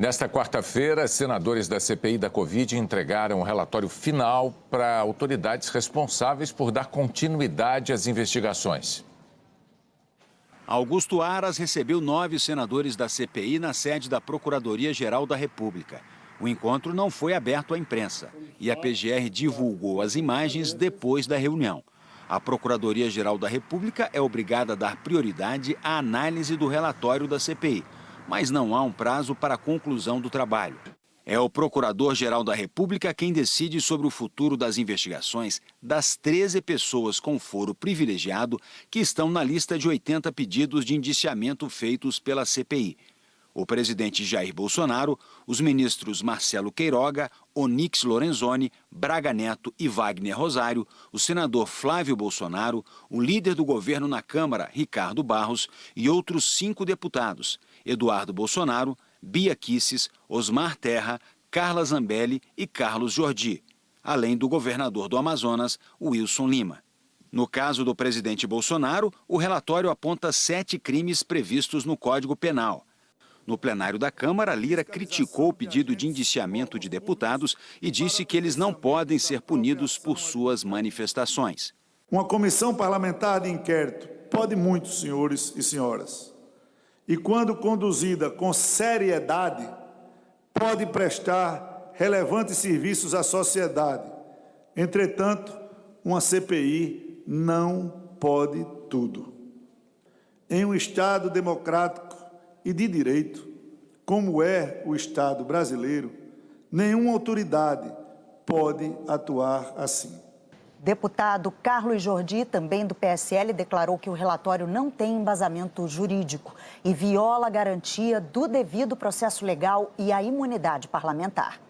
Nesta quarta-feira, senadores da CPI da Covid entregaram um relatório final para autoridades responsáveis por dar continuidade às investigações. Augusto Aras recebeu nove senadores da CPI na sede da Procuradoria-Geral da República. O encontro não foi aberto à imprensa e a PGR divulgou as imagens depois da reunião. A Procuradoria-Geral da República é obrigada a dar prioridade à análise do relatório da CPI mas não há um prazo para a conclusão do trabalho. É o Procurador-Geral da República quem decide sobre o futuro das investigações das 13 pessoas com foro privilegiado que estão na lista de 80 pedidos de indiciamento feitos pela CPI. O presidente Jair Bolsonaro, os ministros Marcelo Queiroga, Onix Lorenzoni, Braga Neto e Wagner Rosário, o senador Flávio Bolsonaro, o líder do governo na Câmara, Ricardo Barros, e outros cinco deputados, Eduardo Bolsonaro, Bia Kisses, Osmar Terra, Carla Zambelli e Carlos Jordi, além do governador do Amazonas, Wilson Lima. No caso do presidente Bolsonaro, o relatório aponta sete crimes previstos no Código Penal. No plenário da Câmara, Lira criticou o pedido de indiciamento de deputados e disse que eles não podem ser punidos por suas manifestações. Uma comissão parlamentar de inquérito pode muito, senhores e senhoras e, quando conduzida com seriedade, pode prestar relevantes serviços à sociedade. Entretanto, uma CPI não pode tudo. Em um Estado democrático e de direito, como é o Estado brasileiro, nenhuma autoridade pode atuar assim. Deputado Carlos Jordi, também do PSL, declarou que o relatório não tem embasamento jurídico e viola a garantia do devido processo legal e a imunidade parlamentar.